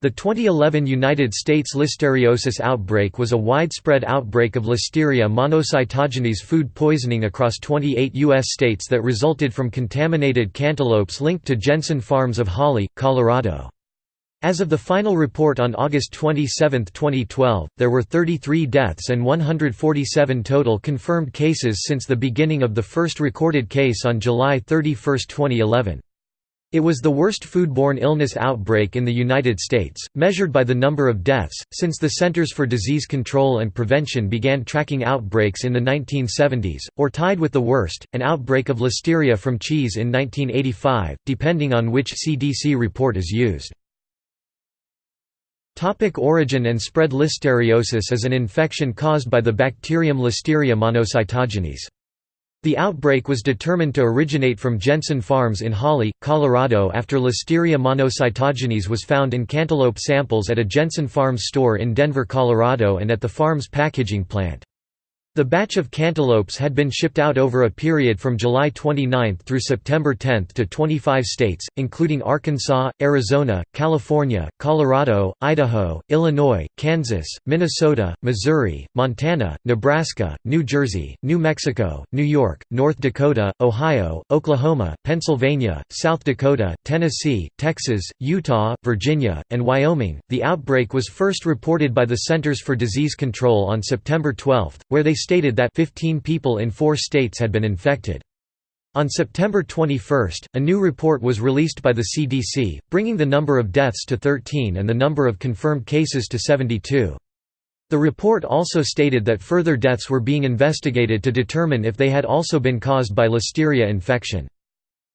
The 2011 United States listeriosis outbreak was a widespread outbreak of Listeria monocytogenes food poisoning across 28 U.S. states that resulted from contaminated cantaloupes linked to Jensen Farms of Holly, Colorado. As of the final report on August 27, 2012, there were 33 deaths and 147 total confirmed cases since the beginning of the first recorded case on July 31, 2011. It was the worst foodborne illness outbreak in the United States, measured by the number of deaths, since the Centers for Disease Control and Prevention began tracking outbreaks in the 1970s, or tied with the worst, an outbreak of listeria from cheese in 1985, depending on which CDC report is used. Topic origin and spread Listeriosis is an infection caused by the bacterium Listeria monocytogenes. The outbreak was determined to originate from Jensen Farms in Holly, Colorado after Listeria monocytogenes was found in cantaloupe samples at a Jensen Farms store in Denver, Colorado and at the farm's packaging plant. The batch of cantaloupes had been shipped out over a period from July 29 through September 10 to 25 states, including Arkansas, Arizona, California, Colorado, Idaho, Illinois, Kansas, Minnesota, Missouri, Montana, Nebraska, New Jersey, New Mexico, New York, North Dakota, Ohio, Oklahoma, Pennsylvania, South Dakota, Tennessee, Texas, Utah, Virginia, and Wyoming. The outbreak was first reported by the Centers for Disease Control on September 12, where they stated that 15 people in four states had been infected. On September 21, a new report was released by the CDC, bringing the number of deaths to 13 and the number of confirmed cases to 72. The report also stated that further deaths were being investigated to determine if they had also been caused by listeria infection.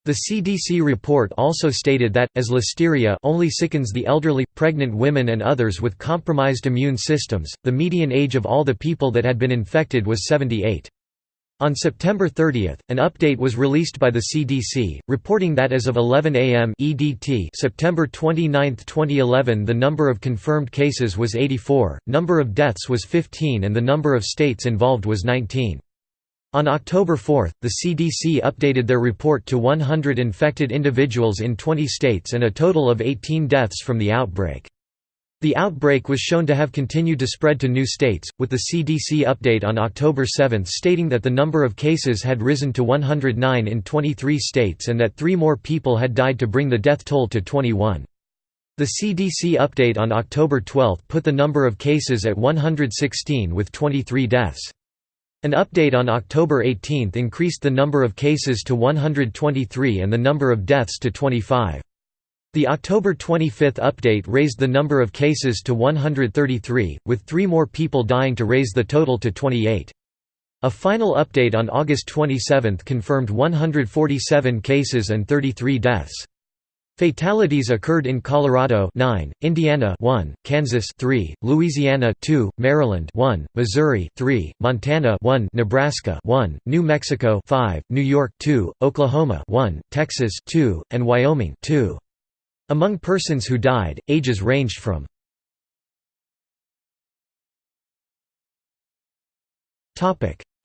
The CDC report also stated that, as listeria only sickens the elderly, pregnant women and others with compromised immune systems, the median age of all the people that had been infected was 78. On September 30, an update was released by the CDC, reporting that as of 11 a.m. EDT September 29, 2011 the number of confirmed cases was 84, number of deaths was 15 and the number of states involved was 19. On October 4, the CDC updated their report to 100 infected individuals in 20 states and a total of 18 deaths from the outbreak. The outbreak was shown to have continued to spread to new states, with the CDC update on October 7 stating that the number of cases had risen to 109 in 23 states and that three more people had died to bring the death toll to 21. The CDC update on October 12 put the number of cases at 116 with 23 deaths. An update on October 18 increased the number of cases to 123 and the number of deaths to 25. The October 25 update raised the number of cases to 133, with three more people dying to raise the total to 28. A final update on August 27 confirmed 147 cases and 33 deaths. Fatalities occurred in Colorado 9, Indiana 1, Kansas 3, Louisiana 2, Maryland 1, Missouri 3, Montana 1, Nebraska 1, New Mexico 5, New York 2, Oklahoma 1, Texas 2, and Wyoming 2. Among persons who died, ages ranged from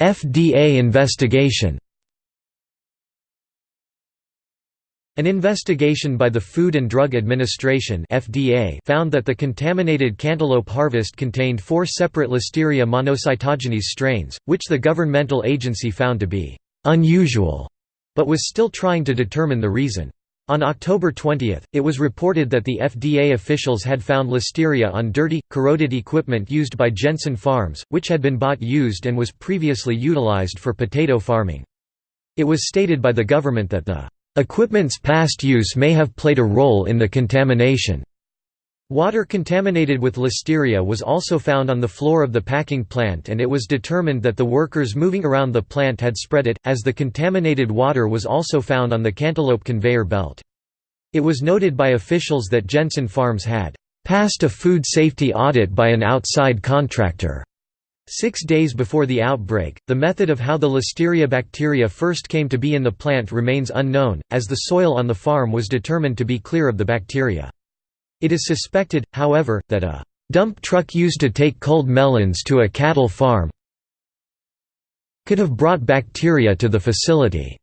FDA investigation An investigation by the Food and Drug Administration (FDA) found that the contaminated cantaloupe harvest contained four separate Listeria monocytogenes strains, which the governmental agency found to be unusual, but was still trying to determine the reason. On October 20, it was reported that the FDA officials had found listeria on dirty, corroded equipment used by Jensen Farms, which had been bought used and was previously utilized for potato farming. It was stated by the government that the Equipment's past use may have played a role in the contamination. Water contaminated with listeria was also found on the floor of the packing plant and it was determined that the workers moving around the plant had spread it, as the contaminated water was also found on the cantaloupe conveyor belt. It was noted by officials that Jensen Farms had passed a food safety audit by an outside contractor. Six days before the outbreak, the method of how the Listeria bacteria first came to be in the plant remains unknown, as the soil on the farm was determined to be clear of the bacteria. It is suspected, however, that a dump truck used to take culled melons to a cattle farm could have brought bacteria to the facility.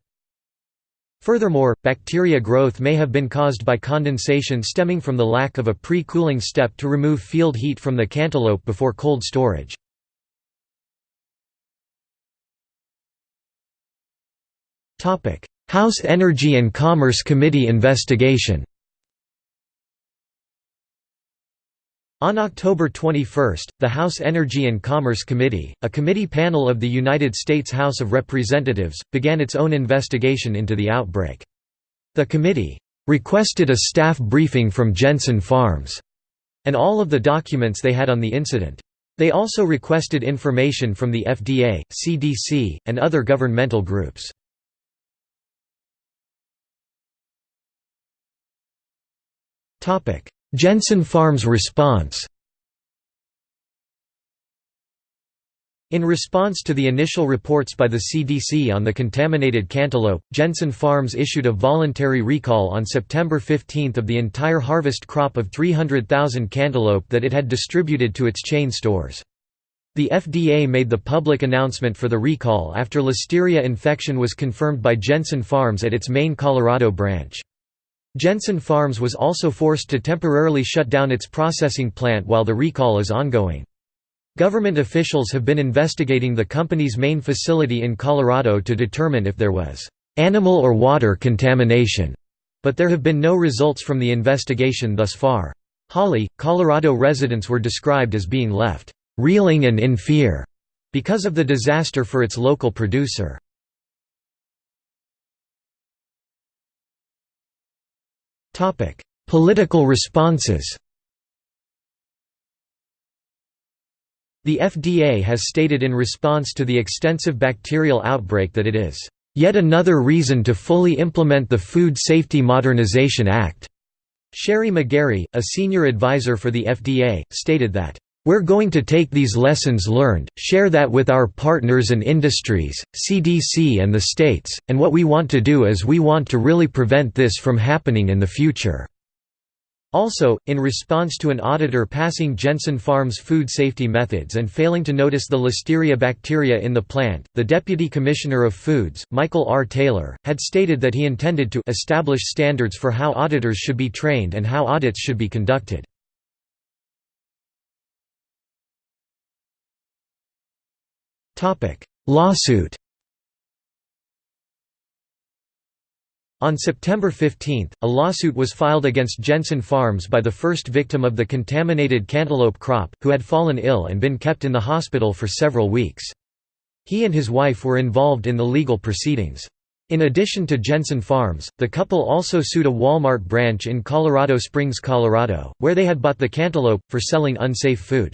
Furthermore, bacteria growth may have been caused by condensation stemming from the lack of a pre-cooling step to remove field heat from the cantaloupe before cold storage. House Energy and Commerce Committee investigation On October 21, the House Energy and Commerce Committee, a committee panel of the United States House of Representatives, began its own investigation into the outbreak. The committee requested a staff briefing from Jensen Farms and all of the documents they had on the incident. They also requested information from the FDA, CDC, and other governmental groups. Jensen Farms response In response to the initial reports by the CDC on the contaminated cantaloupe, Jensen Farms issued a voluntary recall on September 15 of the entire harvest crop of 300,000 cantaloupe that it had distributed to its chain stores. The FDA made the public announcement for the recall after listeria infection was confirmed by Jensen Farms at its main Colorado branch. Jensen Farms was also forced to temporarily shut down its processing plant while the recall is ongoing. Government officials have been investigating the company's main facility in Colorado to determine if there was animal or water contamination, but there have been no results from the investigation thus far. Holly, Colorado residents were described as being left reeling and in fear because of the disaster for its local producer. Topic: Political responses. The FDA has stated in response to the extensive bacterial outbreak that it is yet another reason to fully implement the Food Safety Modernization Act. Sherry McGarry, a senior advisor for the FDA, stated that we're going to take these lessons learned, share that with our partners and industries, CDC and the states, and what we want to do is we want to really prevent this from happening in the future." Also, in response to an auditor passing Jensen Farms food safety methods and failing to notice the listeria bacteria in the plant, the Deputy Commissioner of Foods, Michael R. Taylor, had stated that he intended to establish standards for how auditors should be trained and how audits should be conducted. Lawsuit On September 15, a lawsuit was filed against Jensen Farms by the first victim of the contaminated cantaloupe crop, who had fallen ill and been kept in the hospital for several weeks. He and his wife were involved in the legal proceedings. In addition to Jensen Farms, the couple also sued a Walmart branch in Colorado Springs, Colorado, where they had bought the cantaloupe, for selling unsafe food.